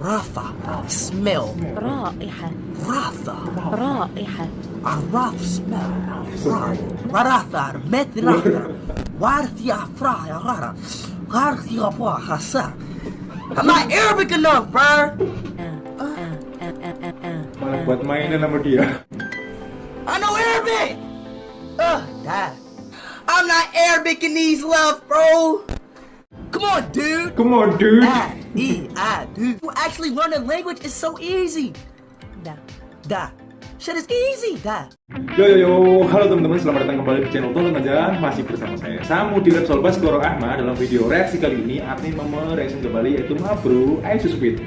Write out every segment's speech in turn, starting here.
Rafa. Smell. رائحة Rafa. رائحة Araf smell. Rafa. Met Rafa. Warthia fra. Rara. Warthia boa hasa. I'm not Arabic enough, bro. آه آه آه آه آه آه Malah buat mainan sama dia. I know Arabic. Ugh, dad. I'm not Arabic in these love, bro. Come on, dude. Come on, dude. Ah, E, I, dude. You actually learn a language is so easy. دا Da. Shit is easy, da. Yo yo yo, halo teman-teman, selamat datang kembali di channel Tonton Aja Masih bersama saya Samu di Repsol Baskoro Ahmad Dalam video reaksi kali ini, Artin mereaksi kembali yaitu Mabru Ice Speed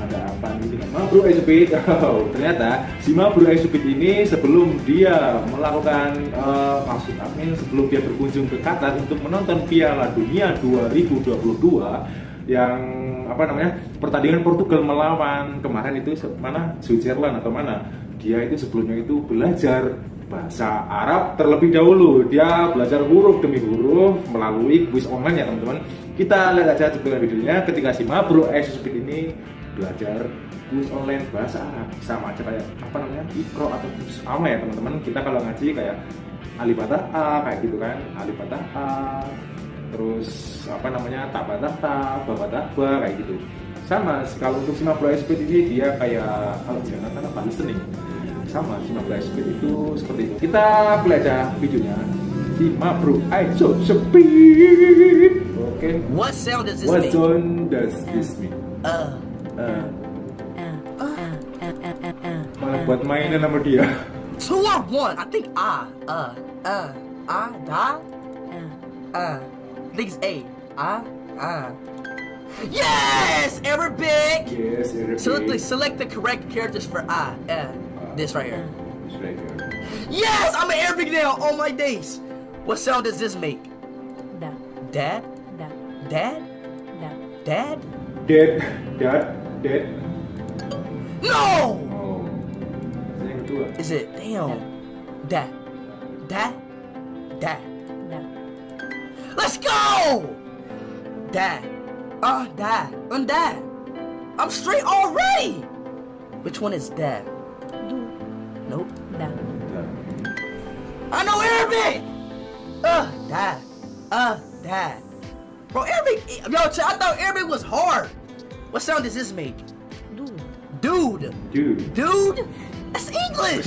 Ada apa nih dengan Mabru Ice Speed? Oh, ternyata si Mabru Ice Speed ini sebelum dia melakukan eh, maksud admin sebelum dia berkunjung ke Qatar untuk menonton Piala Dunia 2022 yang apa namanya pertandingan Portugal melawan kemarin itu mana? Switzerland atau mana? Dia itu sebelumnya itu belajar bahasa Arab terlebih dahulu. Dia belajar huruf demi huruf melalui kuis online ya teman-teman. Kita lihat aja cuplikan videonya. Ketika si Mabro Speed ini belajar kuis online bahasa Arab sama aja kayak apa namanya ikro atau sama ya teman-teman. Kita kalau ngaji kayak alifbata A kayak gitu kan. Alifbata A terus apa namanya taba tata bapak taba kayak gitu. Sama kalau untuk 50 speed ini dia kayak kalau jangan kan apa listening sama 15 speed itu seperti itu. Kita belajar videonya. Sima bro I so speed oke okay. what sound does this what make? sound does this make uh. Uh. Uh. uh. uh. malah buat mainan sama dia. Two or one I think ah uh uh I die uh Things A. Ah, ah. Yes! Error big! Yes, error select, big. Select the correct characters for ah, eh. Ah, this right here. Yes! I'm an Arabic now! All my days! What sound does this make? Da. Dad? Da. Dad? Da. Dad? Dad. No! Oh. Is it? Damn. Da. Da. Da. da. Let's go! Die. Uh, die. Undie. Um, I'm straight already! Which one is that? Nope. Da. I know Arabic! Uh, die. Uh, die. Bro, Arabic, yo, I thought Arabic was hard. What sound does this make? Dude. Dude. Dude? Dude? That's English!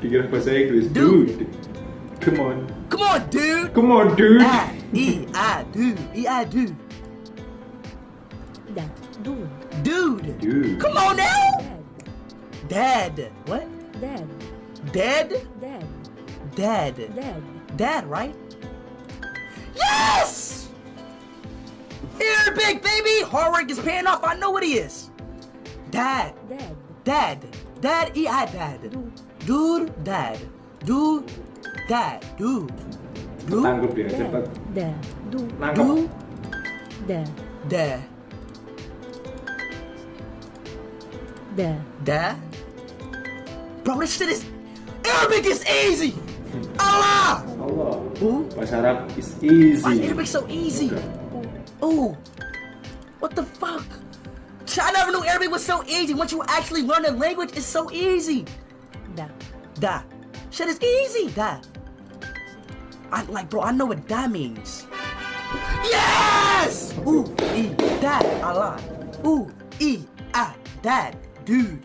Diga depois aí, Chris. Dude. dude. Come on. Come on, dude. Come on, dude. Ah, e I do, E, I, do. Dude. Dude. Dude. Come on now. Dad. What? Dad. Dead? dead, dead, dead, Dad, right? Yes! Here, big baby! Hard work is paying off. I know what he is. Dad. Dad. Dad. Dad, E-I, dad. Dude. Dude, dad. Dude, 다, 두, 두, 낭급이에요. 네, du, 두, Da da da 네. Bro, this shit is Arabic is easy. Allah. Allah. Oh. Bahasa Arab is easy. Why Arabic so easy? Oh. What the fuck? I never knew Arabic was so easy. Once you actually learn a language, it's so easy. Da. Da. Shit is easy. that. I like, bro. I know what that means. Yes. Ooh, e, dad, Allah. Ooh, e, ah, dad, dude.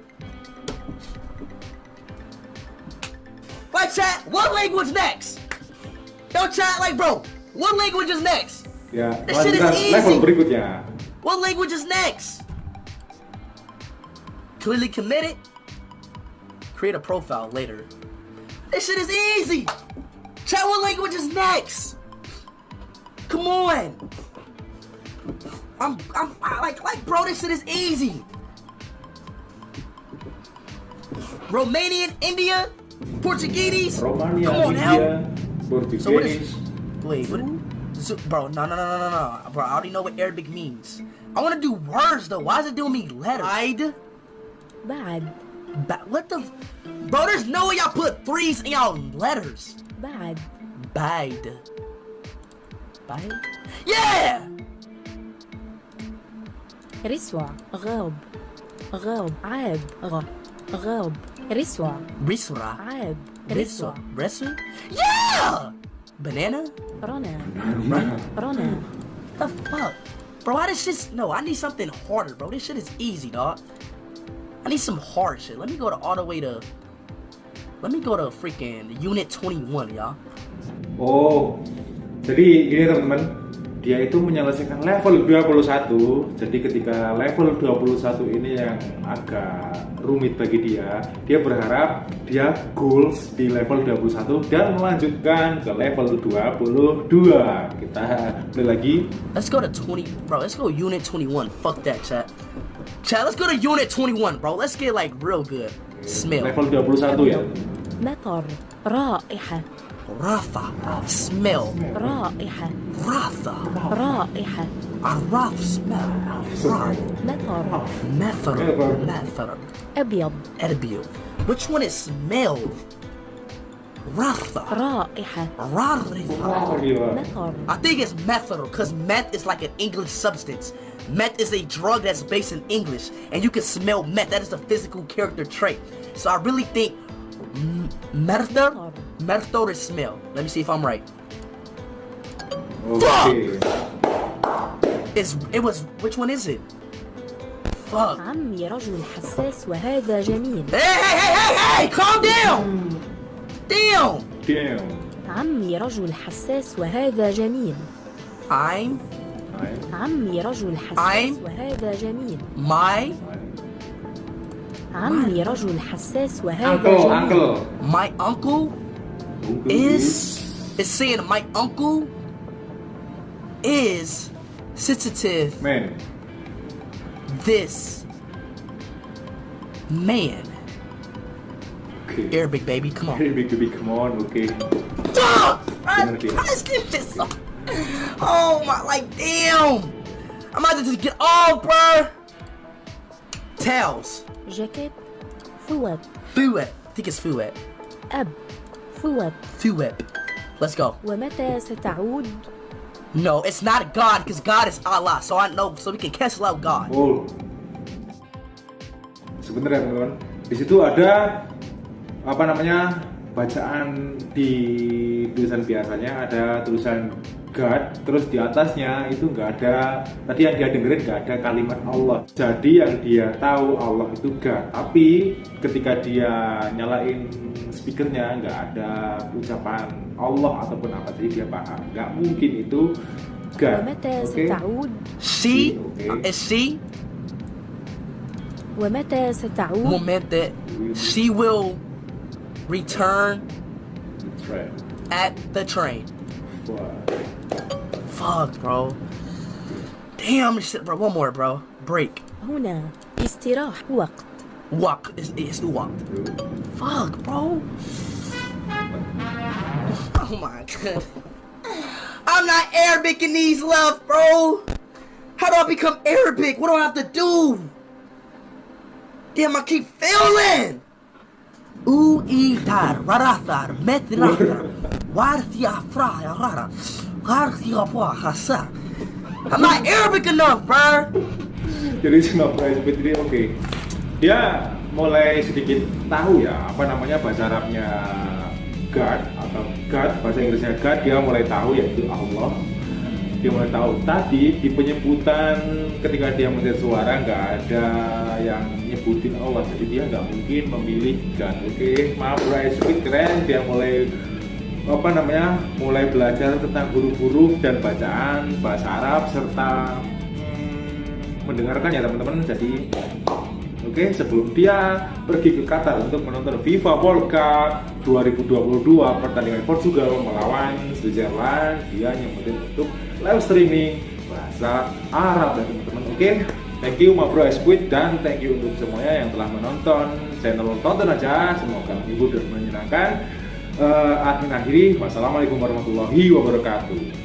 Like chat, what language next? Don't chat like, bro. What language is next? Ya, This shit is easy. level berikutnya. What language is next? Clearly committed. Create a profile later. This shit is easy. Chat what language is next. Come on. I'm, I'm, I, like, like, bro, this shit is easy. Romanian, India, Portuguese. Romania, Come on, India, Portuguese. So what is, wait, what, so, bro, no, no, no, no, no, no. Bro, I already know what Arabic means. I want to do words, though. Why is it doing me letters? Bad. Bad. ba- what the f- bro there's no way y'all put threes in y'all letters. بعد Bide. Bide? Yeah! رسوع غاب غاب عاب غ غاب رسوع Risura. عاب Risura. رسوع Resu? Yeah! Banana? رنا رنا The fuck? Bro, why this shit's... No, I need something harder, bro. This shit is easy, dog. I need some hard shit. Let me go to all the way to... Let me go to freaking Unit 21, y'all. Oh, jadi gini teman-teman, dia itu menyelesaikan level 21. Jadi ketika level 21 ini yang agak rumit bagi dia, dia berharap dia goals di level 21 dan melanjutkan ke level 22. Kita play lagi. Let's go to 20... Bro, let's go Unit 21. Fuck that, chat. Chat, let's go to Unit 21, bro. Let's get, like, real good. Smell. Level 21 ya. مطر رائحة Rafa. Smell. رائحة Rafa. رائحة Araf smell. Right. مطر Method. Method. Method. أبيض Erbil. Which one is smell? Rafa. رائحة Rarifa. Gila. مطر I think it's method because meth is like an English substance. Meth is a drug that's based in English, and you can smell meth. That is a physical character trait. So I really think m- method, method is smell. Let me see if I'm right. Oke. It's it was which one is it? Fuck. عمي رجل حساس وهذا جميل Hey hey hey hey hey! Calm down. Damn. Damn. عمي رجل حساس وهذا جميل I'm عمي رجل حساس I'm- وهذا جميل my عمي رجل حساس وهذا Uncle, جميل uncle. my uncle is is saying my uncle is sensitive Man. this man Oke. Arabic baby come on Hey, big baby, come on. Oke. Fuck! I Bener dia. pressed it this up. oh my like damn I'm about to just get off bruh tails جاكيت ثوب Fuet I think it's Fuet أب ثوب Fuet let's go ومتى ستعود no it's not God because God is Allah so I know so we can cancel out God Oh. Sebentar ya teman-teman. Di situ ada apa namanya bacaan di tulisan biasanya ada tulisan God, terus di atasnya itu nggak ada tadi yang dia dengerin nggak ada kalimat Allah. Jadi yang dia tahu Allah itu God, tapi ketika dia nyalain speakernya nggak ada ucapan Allah ataupun apa, jadi dia paham nggak mungkin itu God. ومتى Oke? ستعود she Okay. is she ومتى ستعود moment that she will return That's right. at the train Wah. fuck bro damn this shit bro one more bro break هنا استراح وقت walk is is the walk fuck bro oh my god I'm not Arabic in these left bro how do I become Arabic what do I have to do damn I keep failing Uitar, Rarathar, Metrathar, Warthia Fraya Rara, Garthia Hasa. I'm not Arabic enough, bro. jadi Singapura SP3 oke. Dia mulai sedikit tahu ya apa namanya bahasa Arabnya God atau God bahasa Inggrisnya God. Dia mulai tahu yaitu Allah. Dia mulai tahu. Tadi di penyebutan ketika dia mencari suara nggak ada yang nyebutin Allah. Jadi dia nggak mungkin memilih God oke maaf bro SP keren. Dia mulai apa namanya mulai belajar tentang huruf-huruf dan bacaan bahasa Arab serta mm, mendengarkan ya teman-teman. Jadi oke sebelum dia pergi ke Qatar untuk menonton FIFA World Cup 2022 pertandingan Portugal melawan Switzerland. Dia nyempetin untuk live streaming bahasa Arab ya teman-teman. Oke thank you ma bro Squid dan thank you untuk semuanya yang telah menonton channel tonton aja. Semoga menghibur dan menyenangkan. Eh, admin akhiri wassalamualaikum warahmatullahi wabarakatuh